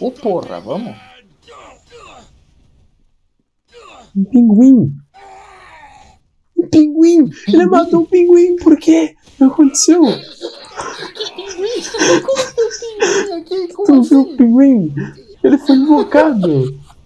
Ô porra, vamos? Um pinguim. Um pinguim! Ele matou um pinguim, por quê? O que aconteceu? Que Pinguim? Como assim, que o pinguim aqui? Como Tu viu assim? o pinguim? Ele foi invocado.